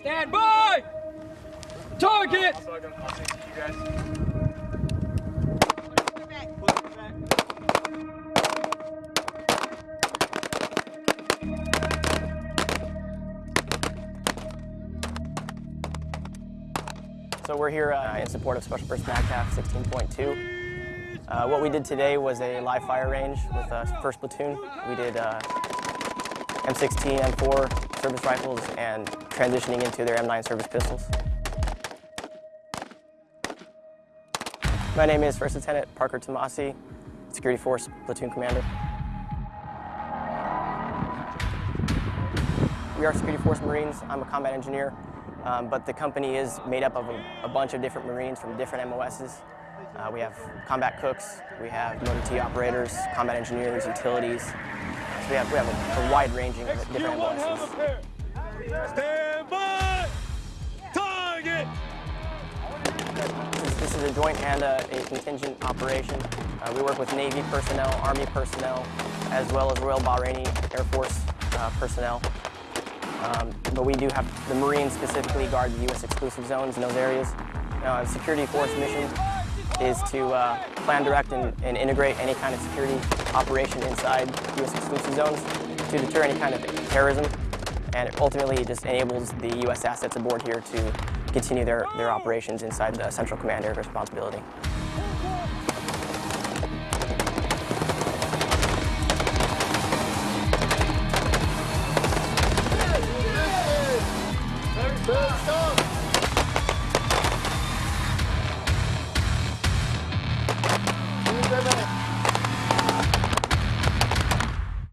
Stand by! Target! So we're here uh, in support of Special Purpose MAGTF 16.2. Uh, what we did today was a live fire range with uh, first platoon. We did uh, M16, M4 service rifles and transitioning into their M9 service pistols. My name is First Lieutenant Parker Tomasi, Security Force Platoon Commander. We are Security Force Marines. I'm a combat engineer, um, but the company is made up of a, a, bunch of different Marines from different MOSs. Uh, we have combat cooks, we have motor T operators, combat engineers, utilities. We have, we have a, a wide ranging of different MOSs. Stand by! Target! This, this is a joint and a, a contingent operation. Uh, we work with Navy personnel, Army personnel, as well as Royal Bahraini Air Force uh, personnel. Um, but we do have the Marines specifically guard the U.S. exclusive zones in those areas. Now, a security force mission is to uh, plan, direct, and, and, integrate any kind of security operation inside U.S. exclusive zones to deter any kind of terrorism, and it ultimately just enables the U.S. assets aboard here to continue their, their operations inside the Central Command area of responsibility.